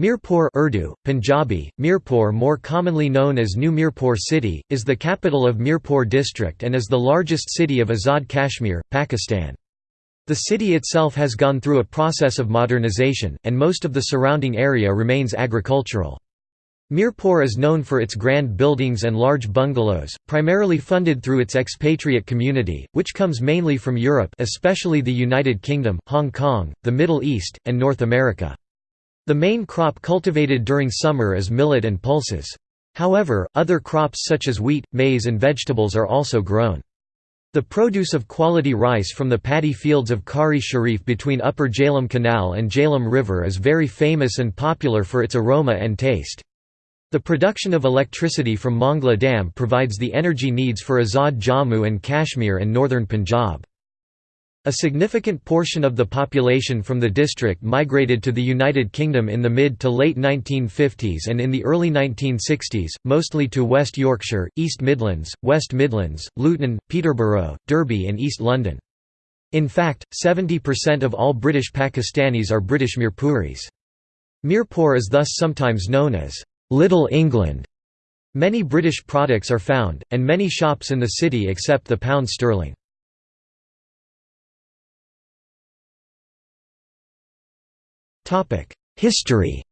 Mirpur Urdu, Punjabi, Mirpur more commonly known as New Mirpur city, is the capital of Mirpur district and is the largest city of Azad Kashmir, Pakistan. The city itself has gone through a process of modernization, and most of the surrounding area remains agricultural. Mirpur is known for its grand buildings and large bungalows, primarily funded through its expatriate community, which comes mainly from Europe especially the United Kingdom, Hong Kong, the Middle East, and North America. The main crop cultivated during summer is millet and pulses. However, other crops such as wheat, maize and vegetables are also grown. The produce of quality rice from the paddy fields of Kari Sharif between Upper Jhelum Canal and Jhelum River is very famous and popular for its aroma and taste. The production of electricity from Mangla Dam provides the energy needs for Azad Jammu and Kashmir and northern Punjab. A significant portion of the population from the district migrated to the United Kingdom in the mid to late 1950s and in the early 1960s, mostly to West Yorkshire, East Midlands, West Midlands, Luton, Peterborough, Derby and East London. In fact, 70% of all British Pakistanis are British Mirpuris. Mirpur is thus sometimes known as Little England. Many British products are found, and many shops in the city accept the pound sterling. History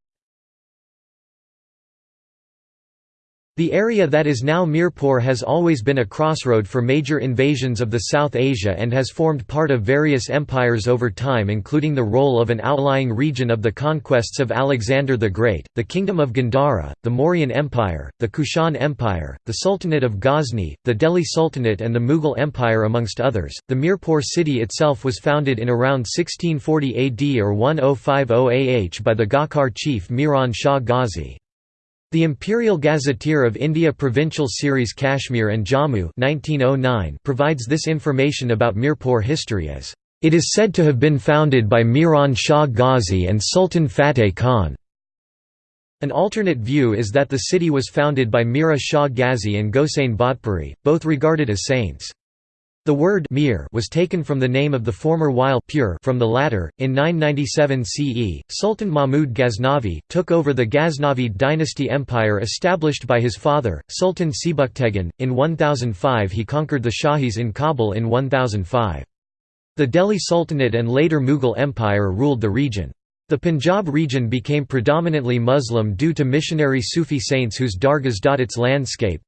The area that is now Mirpur has always been a crossroad for major invasions of the South Asia and has formed part of various empires over time including the role of an outlying region of the conquests of Alexander the Great, the Kingdom of Gandhara, the Mauryan Empire, the Kushan Empire, the Sultanate of Ghazni, the Delhi Sultanate and the Mughal Empire amongst others. The Mirpur city itself was founded in around 1640 AD or 1050 AH by the Ghakkar chief Miran Shah Ghazi. The Imperial Gazetteer of India Provincial Series Kashmir and Jammu 1909 provides this information about Mirpur history as, "...it is said to have been founded by Miran Shah Ghazi and Sultan Fateh Khan." An alternate view is that the city was founded by Mira Shah Ghazi and Gosain Bhatpuri, both regarded as saints. The word Mir was taken from the name of the former while pure from the latter. In 997 CE, Sultan Mahmud Ghaznavi took over the Ghaznavid dynasty empire established by his father, Sultan Sebuktegan. In 1005 he conquered the Shahis in Kabul in 1005. The Delhi Sultanate and later Mughal Empire ruled the region. The Punjab region became predominantly Muslim due to missionary Sufi saints whose dargahs dot its landscape,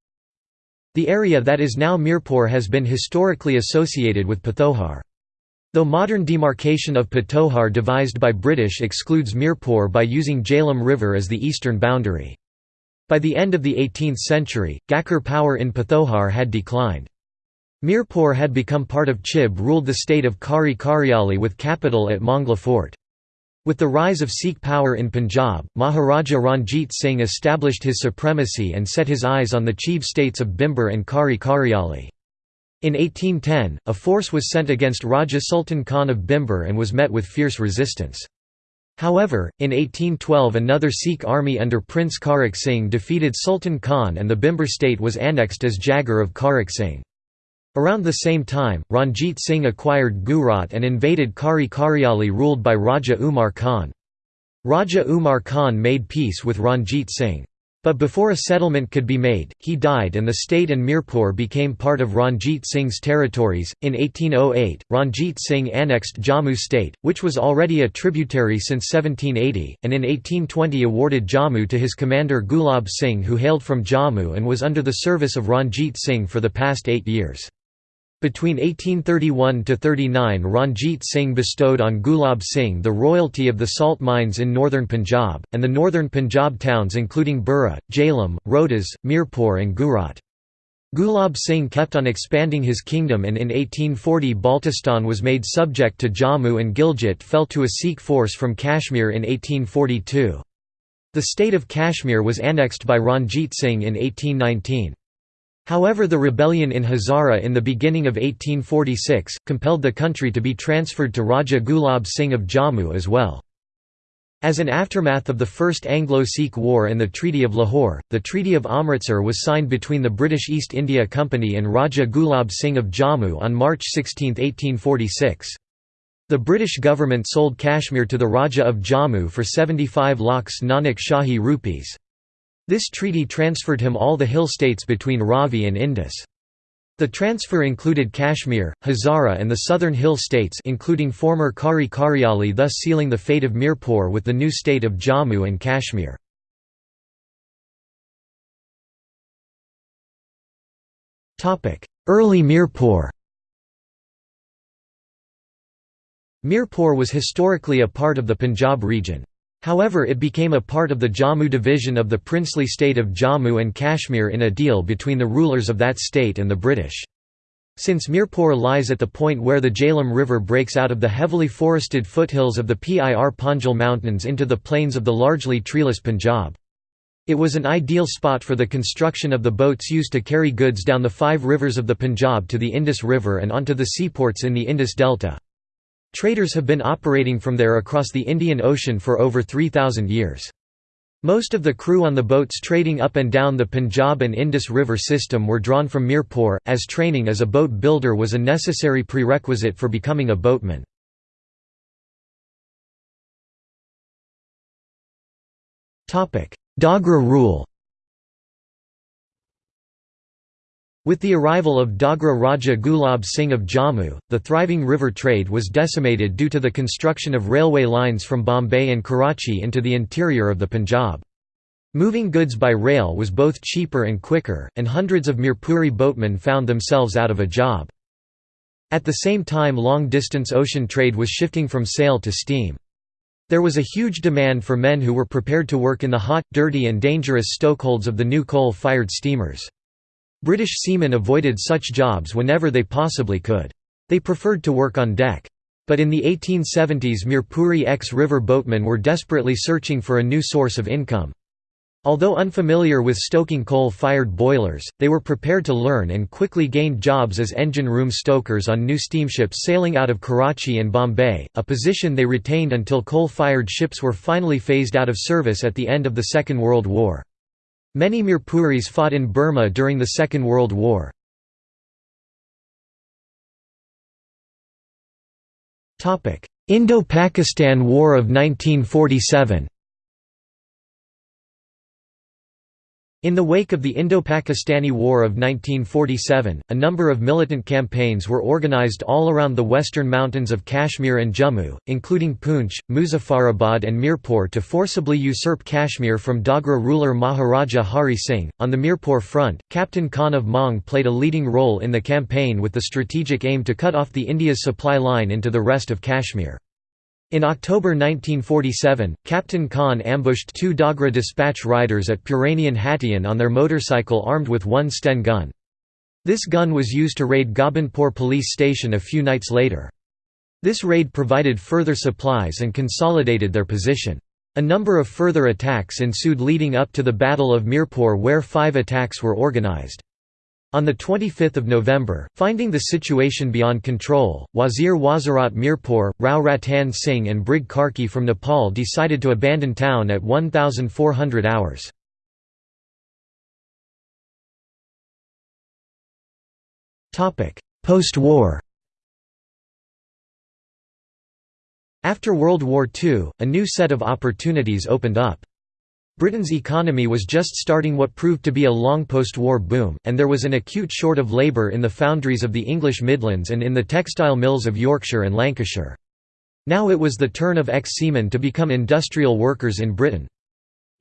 the area that is now Mirpur has been historically associated with Pitohar. Though modern demarcation of Pitohar devised by British excludes Mirpur by using Jhelum River as the eastern boundary. By the end of the 18th century, Ghakkar power in Pitohar had declined. Mirpur had become part of Chib ruled the state of Kari Kariali with capital at Mangla Fort. With the rise of Sikh power in Punjab, Maharaja Ranjit Singh established his supremacy and set his eyes on the chief states of Bhimber and Kari Kariali. In 1810, a force was sent against Raja Sultan Khan of Bhimber and was met with fierce resistance. However, in 1812 another Sikh army under Prince Kharak Singh defeated Sultan Khan and the Bhimber state was annexed as Jagar of Kharak Singh. Around the same time, Ranjit Singh acquired Gujarat and invaded Kari Kariali ruled by Raja Umar Khan. Raja Umar Khan made peace with Ranjit Singh. But before a settlement could be made, he died and the state and Mirpur became part of Ranjit Singh's territories. In 1808, Ranjit Singh annexed Jammu state, which was already a tributary since 1780, and in 1820 awarded Jammu to his commander Gulab Singh who hailed from Jammu and was under the service of Ranjit Singh for the past eight years. Between 1831–39 Ranjit Singh bestowed on Gulab Singh the royalty of the salt mines in northern Punjab, and the northern Punjab towns including Burra, Jhelum, Rohtas, Mirpur and Gujarat. Gulab Singh kept on expanding his kingdom and in 1840 Baltistan was made subject to Jammu and Gilgit fell to a Sikh force from Kashmir in 1842. The state of Kashmir was annexed by Ranjit Singh in 1819. However the rebellion in Hazara in the beginning of 1846, compelled the country to be transferred to Raja Gulab Singh of Jammu as well. As an aftermath of the First Anglo-Sikh War and the Treaty of Lahore, the Treaty of Amritsar was signed between the British East India Company and Raja Gulab Singh of Jammu on March 16, 1846. The British government sold Kashmir to the Raja of Jammu for 75 lakhs Nanak Shahi rupees. This treaty transferred him all the hill states between Ravi and Indus. The transfer included Kashmir, Hazara and the southern hill states including former Kari Karyali thus sealing the fate of Mirpur with the new state of Jammu and Kashmir. Early Mirpur Mirpur was historically a part of the Punjab region. However it became a part of the Jammu division of the princely state of Jammu and Kashmir in a deal between the rulers of that state and the British. Since Mirpur lies at the point where the Jhelum River breaks out of the heavily forested foothills of the Pir Panjal Mountains into the plains of the largely treeless Punjab. It was an ideal spot for the construction of the boats used to carry goods down the five rivers of the Punjab to the Indus River and onto the seaports in the Indus Delta. Traders have been operating from there across the Indian Ocean for over 3,000 years. Most of the crew on the boats trading up and down the Punjab and Indus River system were drawn from Mirpur, as training as a boat builder was a necessary prerequisite for becoming a boatman. Dogra rule With the arrival of Dogra Raja Gulab Singh of Jammu, the thriving river trade was decimated due to the construction of railway lines from Bombay and Karachi into the interior of the Punjab. Moving goods by rail was both cheaper and quicker, and hundreds of Mirpuri boatmen found themselves out of a job. At the same time long-distance ocean trade was shifting from sail to steam. There was a huge demand for men who were prepared to work in the hot, dirty and dangerous stokeholds of the new coal-fired steamers. British seamen avoided such jobs whenever they possibly could. They preferred to work on deck. But in the 1870s Mirpuri ex-river boatmen were desperately searching for a new source of income. Although unfamiliar with stoking coal-fired boilers, they were prepared to learn and quickly gained jobs as engine room stokers on new steamships sailing out of Karachi and Bombay, a position they retained until coal-fired ships were finally phased out of service at the end of the Second World War. Many Mirpuris fought in Burma during the Second World War. Indo-Pakistan War of 1947 In the wake of the Indo-Pakistani War of 1947, a number of militant campaigns were organized all around the western mountains of Kashmir and Jammu, including Poonch, Muzaffarabad and Mirpur to forcibly usurp Kashmir from Dogra ruler Maharaja Hari Singh. On the Mirpur front, Captain Khan of Maung played a leading role in the campaign with the strategic aim to cut off the India's supply line into the rest of Kashmir. In October 1947, Captain Khan ambushed two Dogra dispatch riders at Puranian Hatian on their motorcycle armed with one Sten gun. This gun was used to raid Gobindpur police station a few nights later. This raid provided further supplies and consolidated their position. A number of further attacks ensued leading up to the Battle of Mirpur where five attacks were organized. On 25 November, finding the situation beyond control, Wazir Wazirat Mirpur, Rao Ratan Singh and Brig Karki from Nepal decided to abandon town at 1400 hours. Post-war After World War II, a new set of opportunities opened up. Britain's economy was just starting what proved to be a long post-war boom, and there was an acute short of labour in the foundries of the English Midlands and in the textile mills of Yorkshire and Lancashire. Now it was the turn of ex-seamen to become industrial workers in Britain.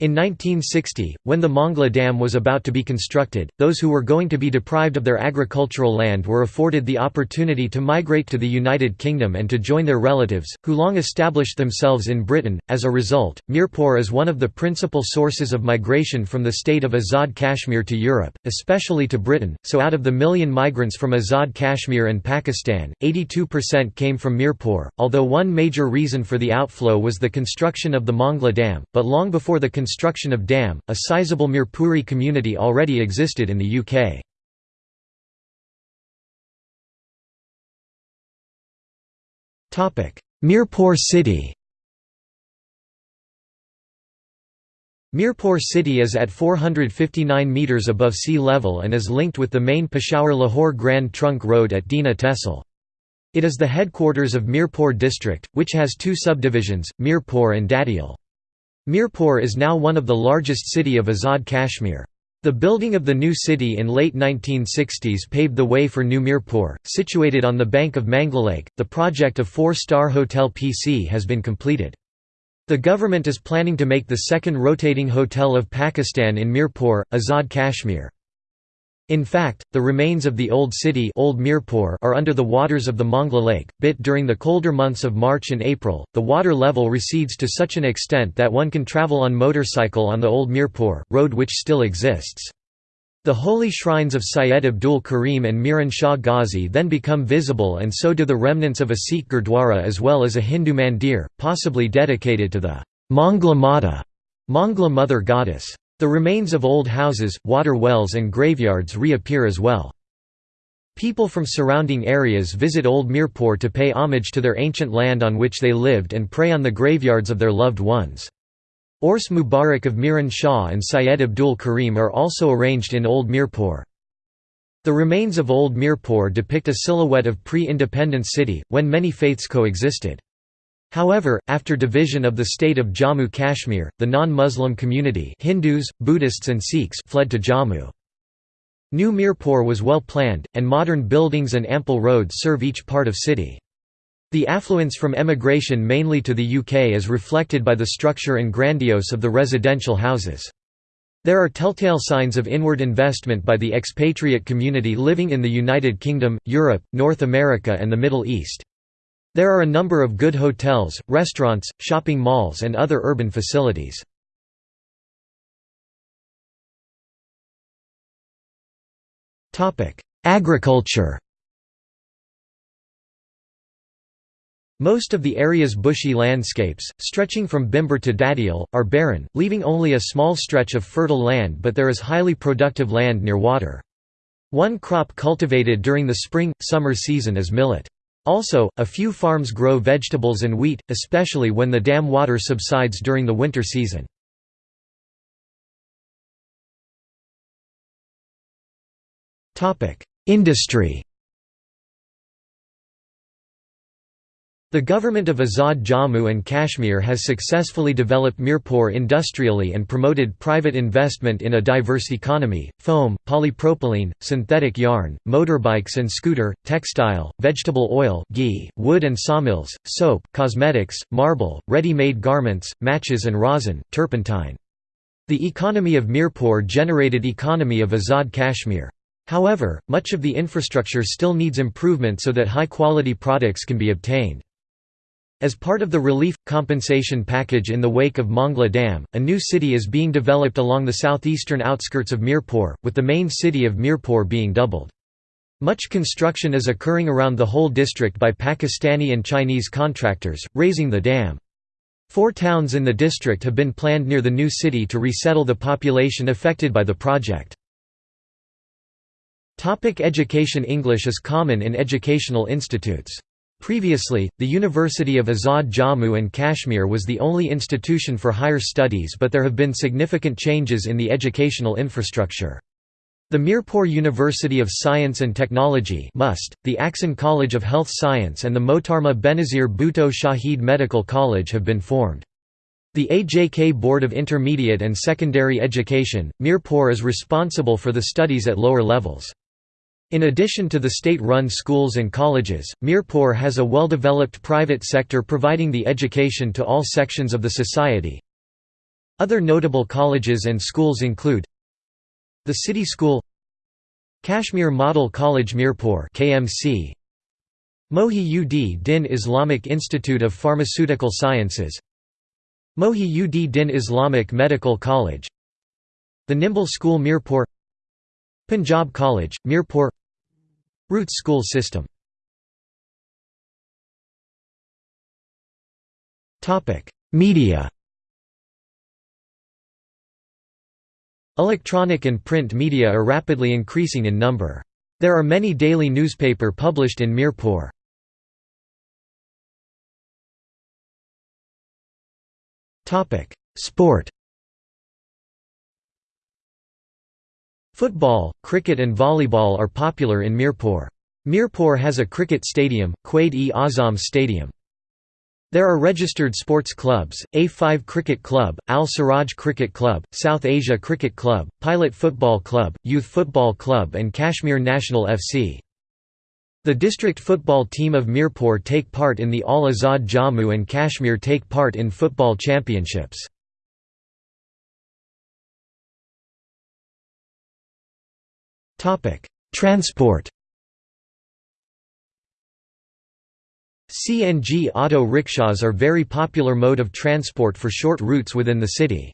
In 1960, when the Mangla Dam was about to be constructed, those who were going to be deprived of their agricultural land were afforded the opportunity to migrate to the United Kingdom and to join their relatives, who long established themselves in Britain. As a result, Mirpur is one of the principal sources of migration from the state of Azad Kashmir to Europe, especially to Britain, so out of the million migrants from Azad Kashmir and Pakistan, 82% came from Mirpur, although one major reason for the outflow was the construction of the Mangla Dam, but long before the construction of dam, a sizable Mirpuri community already existed in the UK. Mirpur city Mirpur city is at 459 metres above sea level and is linked with the main Peshawar-Lahore Grand Trunk Road at Dina Tehsil. It is the headquarters of Mirpur district, which has two subdivisions, Mirpur and Dadial. Mirpur is now one of the largest city of Azad Kashmir. The building of the new city in late 1960s paved the way for New Mirpur, situated on the bank of Manglalake. The project of four-star Hotel PC has been completed. The government is planning to make the second rotating hotel of Pakistan in Mirpur, Azad Kashmir. In fact, the remains of the old city old Mirpur are under the waters of the Mangla Lake. Bit during the colder months of March and April, the water level recedes to such an extent that one can travel on motorcycle on the old Mirpur road which still exists. The holy shrines of Syed Abdul Karim and Miran Shah Ghazi then become visible and so do the remnants of a Sikh Gurdwara as well as a Hindu mandir, possibly dedicated to the Mangla Mata, Mangla Mother Goddess. The remains of old houses, water wells and graveyards reappear as well. People from surrounding areas visit Old Mirpur to pay homage to their ancient land on which they lived and pray on the graveyards of their loved ones. Ors Mubarak of Miran Shah and Syed Abdul Karim are also arranged in Old Mirpur. The remains of Old Mirpur depict a silhouette of pre-independence city, when many faiths coexisted. However, after division of the state of Jammu Kashmir, the non-Muslim community Hindus, Buddhists and Sikhs fled to Jammu. New Mirpur was well planned, and modern buildings and ample roads serve each part of city. The affluence from emigration mainly to the UK is reflected by the structure and grandiose of the residential houses. There are telltale signs of inward investment by the expatriate community living in the United Kingdom, Europe, North America and the Middle East. There are a number of good hotels, restaurants, shopping malls and other urban facilities. Agriculture Most of the area's bushy landscapes, stretching from Bhimber to Dadial, are barren, leaving only a small stretch of fertile land but there is highly productive land near water. One crop cultivated during the spring-summer season is millet. Also, a few farms grow vegetables and wheat, especially when the dam water subsides during the winter season. Industry The government of Azad Jammu and Kashmir has successfully developed Mirpur industrially and promoted private investment in a diverse economy, foam, polypropylene, synthetic yarn, motorbikes and scooter, textile, vegetable oil ghee, wood and sawmills, soap, cosmetics, marble, ready-made garments, matches and rosin, turpentine. The economy of Mirpur generated economy of Azad Kashmir. However, much of the infrastructure still needs improvement so that high-quality products can be obtained. As part of the relief compensation package in the wake of Mangla Dam, a new city is being developed along the southeastern outskirts of Mirpur, with the main city of Mirpur being doubled. Much construction is occurring around the whole district by Pakistani and Chinese contractors, raising the dam. Four towns in the district have been planned near the new city to resettle the population affected by the project. Topic education English is common in educational institutes. Previously, the University of Azad Jammu and Kashmir was the only institution for higher studies but there have been significant changes in the educational infrastructure. The Mirpur University of Science and Technology MUST, the Akson College of Health Science and the Mohtarma Benazir Bhutto Shahid Medical College have been formed. The AJK Board of Intermediate and Secondary Education, Mirpur is responsible for the studies at lower levels. In addition to the state-run schools and colleges, Mirpur has a well-developed private sector providing the education to all sections of the society. Other notable colleges and schools include the City School Kashmir Model College Mirpur KMC Mohi ud Din Islamic Institute of Pharmaceutical Sciences Mohi ud Din Islamic Medical College The Nimble School Mirpur Punjab College, Mirpur Roots school system Media Electronic and print media are rapidly increasing in number. There are many daily newspaper published in Mirpur. Sport Football, cricket and volleyball are popular in Mirpur. Mirpur has a cricket stadium, Quaid-e-Azam Stadium. There are registered sports clubs, A5 Cricket Club, Al Siraj Cricket Club, South Asia Cricket Club, Pilot Football Club, Youth Football Club and Kashmir National FC. The district football team of Mirpur take part in the All Azad Jammu and Kashmir take part in football championships. Transport CNG auto rickshaws are very popular mode of transport for short routes within the city.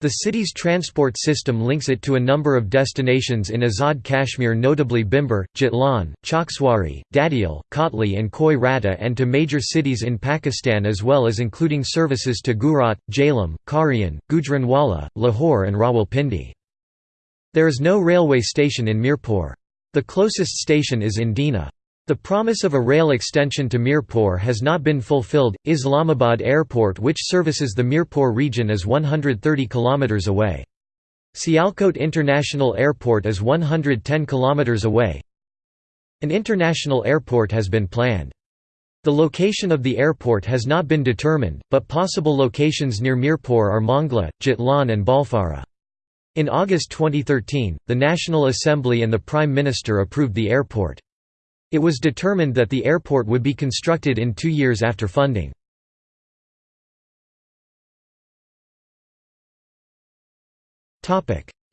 The city's transport system links it to a number of destinations in Azad Kashmir notably Bhimber, Jitlan, Chakswari, Dadial, Kotli and Koi Rata and to major cities in Pakistan as well as including services to Gujarat, Jhelum, Karian, Gujranwala, Lahore and Rawalpindi. There is no railway station in Mirpur. The closest station is in Dina. The promise of a rail extension to Mirpur has not been fulfilled. Islamabad Airport, which services the Mirpur region, is 130 km away. Sialkot International Airport is 110 km away. An international airport has been planned. The location of the airport has not been determined, but possible locations near Mirpur are Mangla, Jitlan, and Balfara. In August 2013, the National Assembly and the Prime Minister approved the airport. It was determined that the airport would be constructed in two years after funding.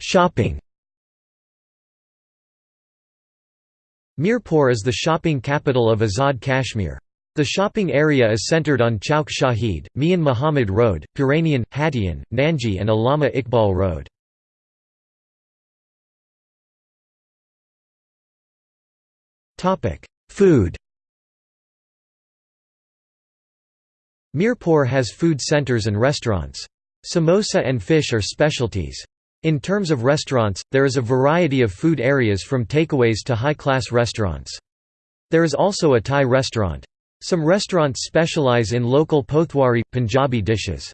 Shopping Mirpur is the shopping capital of Azad Kashmir. The shopping area is centered on Chowk Shahid, Mian Muhammad Road, Puranian, Hatian, Nanji and Allama Iqbal Road. Food Mirpur has food centers and restaurants. Samosa and fish are specialties. In terms of restaurants, there is a variety of food areas from takeaways to high-class restaurants. There is also a Thai restaurant. Some restaurants specialize in local Pothwari, Punjabi dishes.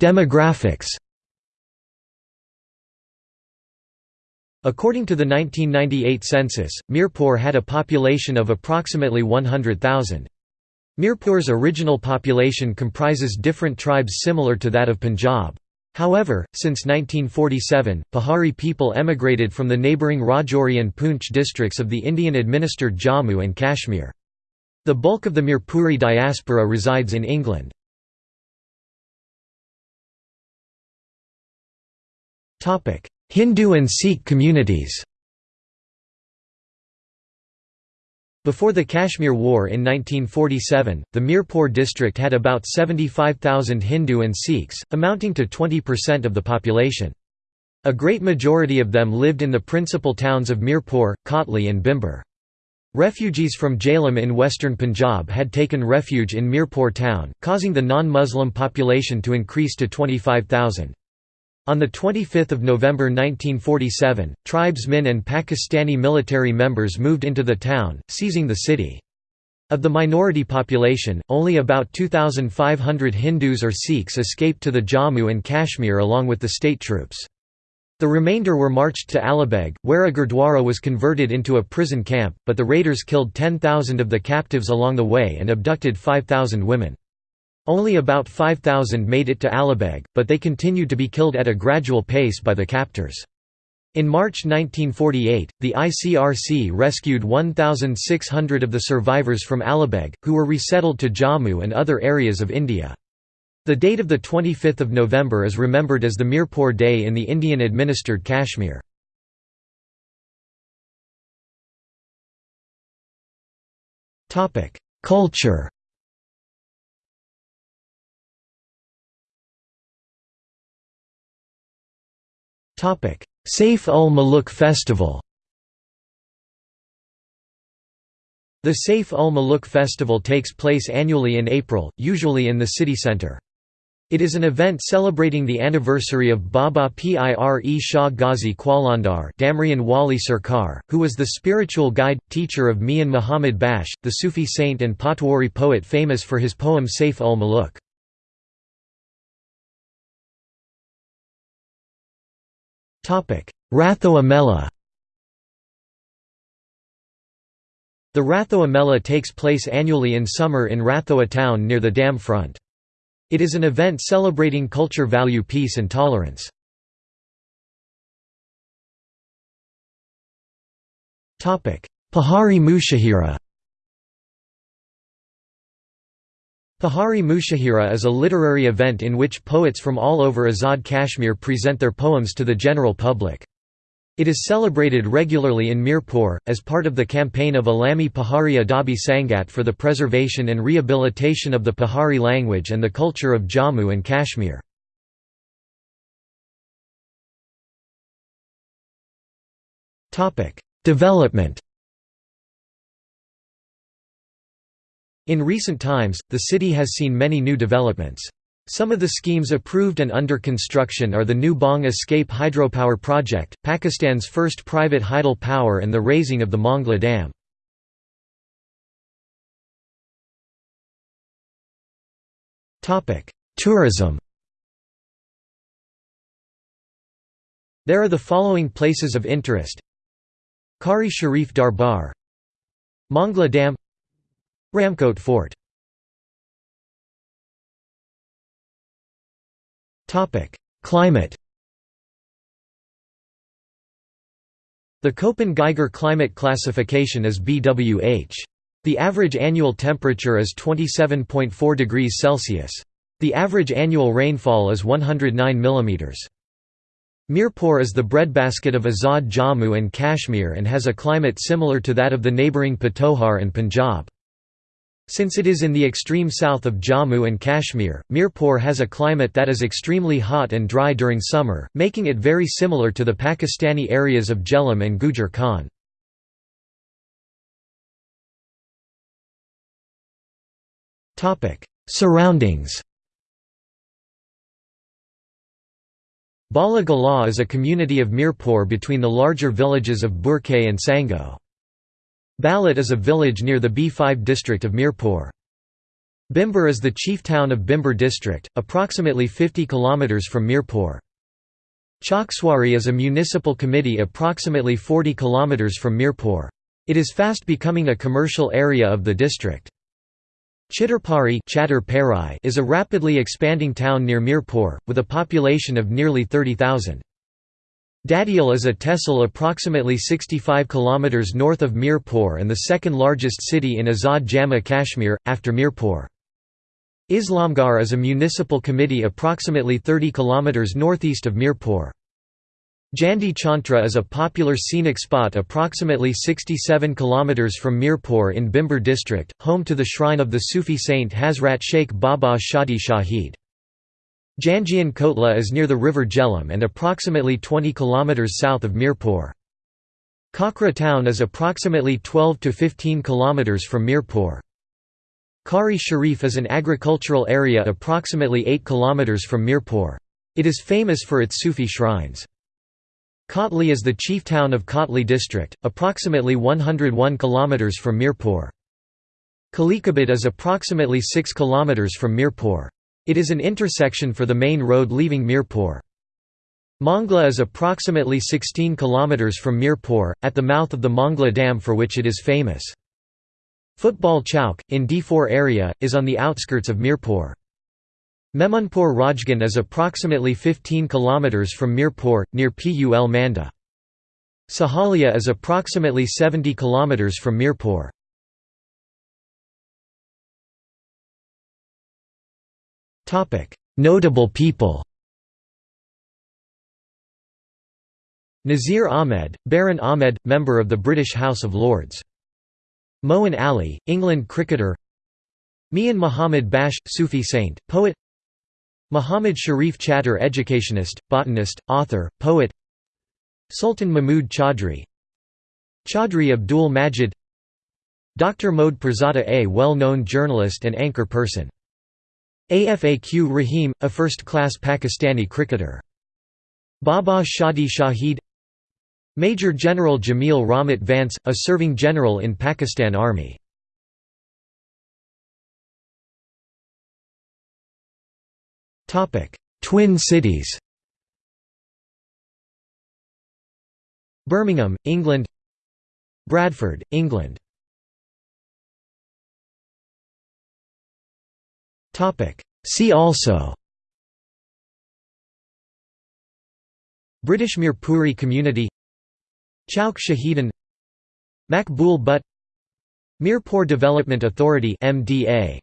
Demographics According to the 1998 census, Mirpur had a population of approximately 100,000. Mirpur's original population comprises different tribes similar to that of Punjab. However, since 1947, Pahari people emigrated from the neighbouring Rajouri and Poonch districts of the Indian-administered Jammu and Kashmir. The bulk of the Mirpuri diaspora resides in England. Hindu and Sikh communities Before the Kashmir War in 1947, the Mirpur district had about 75,000 Hindu and Sikhs, amounting to 20% of the population. A great majority of them lived in the principal towns of Mirpur, Kotli and Bhimber. Refugees from Jhelum in western Punjab had taken refuge in Mirpur town, causing the non-Muslim population to increase to 25,000. On 25 November 1947, tribesmen and Pakistani military members moved into the town, seizing the city. Of the minority population, only about 2,500 Hindus or Sikhs escaped to the Jammu and Kashmir along with the state troops. The remainder were marched to Alibeg, where a gurdwara was converted into a prison camp, but the raiders killed 10,000 of the captives along the way and abducted 5,000 women. Only about 5,000 made it to Alibeg, but they continued to be killed at a gradual pace by the captors. In March 1948, the ICRC rescued 1,600 of the survivors from Alibeg, who were resettled to Jammu and other areas of India. The date of 25 November is remembered as the Mirpur Day in the Indian-administered Kashmir. Culture Saif ul Muluk Festival The Saif ul Muluk Festival takes place annually in April, usually in the city centre. It is an event celebrating the anniversary of Baba Pir Shah Ghazi Qalandar Damrian Wali Sarkar, who was the spiritual guide, teacher of Mian Muhammad Bakhsh, the Sufi saint and Potwari poet famous for his poem Saif ul Muluk. Rathoa Mela The Rathoamela takes place annually in summer in Rathoa town near the dam front. It is an event celebrating culture value peace and tolerance. Pahari Mushahira Pahari Mushahira is a literary event in which poets from all over Azad Kashmir present their poems to the general public. It is celebrated regularly in Mirpur, as part of the campaign of Alami Pahari Adabi Sangat for the preservation and rehabilitation of the Pahari language and the culture of Jammu and Kashmir. Development In recent times, the city has seen many new developments. Some of the schemes approved and under construction are the new Bong Escape Hydropower Project, Pakistan's first private hydel power and the raising of the Mangla Dam. Tourism There are the following places of interest Kari Sharif Darbar Mangla Dam Ramkot Fort Climate The Köppen-Geiger climate classification is BWH. The average annual temperature is 27.4 degrees Celsius. The average annual rainfall is 109 mm. Mirpur is the breadbasket of Azad Jammu and Kashmir and has a climate similar to that of the neighbouring Patohar and Punjab. Since it is in the extreme south of Jammu and Kashmir, Mirpur has a climate that is extremely hot and dry during summer, making it very similar to the Pakistani areas of Jhelum and Gujar Khan. Surroundings Bala Galah is a community of Mirpur between the larger villages of Burkay and Sango. Balat is a village near the B5 district of Mirpur. Bhimber is the chief town of Bhimber district, approximately 50 km from Mirpur. Chakswari is a municipal committee approximately 40 km from Mirpur. It is fast becoming a commercial area of the district. Chitterpari is a rapidly expanding town near Mirpur, with a population of nearly 30,000. Dadial is a tehsil approximately 65 km north of Mirpur and the second largest city in Azad Jammu Kashmir, after Mirpur. Islamgarh is a municipal committee approximately 30 km northeast of Mirpur. Jandi Chantra is a popular scenic spot approximately 67 km from Mirpur in Bhimber district, home to the shrine of the Sufi saint Hazrat Sheikh Baba Shadi Shahid. Jangian Kotla is near the river Jhelum and approximately 20 km south of Mirpur. Kakra town is approximately 12 to 15 km from Mirpur. Kari Sharif is an agricultural area approximately 8 km from Mirpur. It is famous for its Sufi shrines. Kotli is the chief town of Kotli district, approximately 101 km from Mirpur. Kalikabad is approximately 6 km from Mirpur. It is an intersection for the main road leaving Mirpur. Mangla is approximately 16 km from Mirpur, at the mouth of the Mangla Dam for which it is famous. Football Chowk, in D4 area, is on the outskirts of Mirpur. Memunpur Rajgan is approximately 15 km from Mirpur, near Pul Manda. Sahalia is approximately 70 km from Mirpur. Notable people Nazir Ahmed, Baron Ahmed, member of the British House of Lords. Moeen Ali, England cricketer. Mian Muhammad Bakhsh, Sufi saint, poet. Muhammad Sharif Chatter educationist, botanist, author, poet. Sultan Mahmud Chaudhry. Chaudhry Abdul Majid. Dr. Moeed Pirzada a well-known journalist and anchor person Afaq Rahim, a first-class Pakistani cricketer. Baba Shadi Shahid Major General Jamil Rahmat Vance, a serving general in Pakistan Army. Twin cities Birmingham, England Bradford, England See also. British Mirpuri Community. Chowk Shahidan Makbul Butt Mirpur Development Authority MDA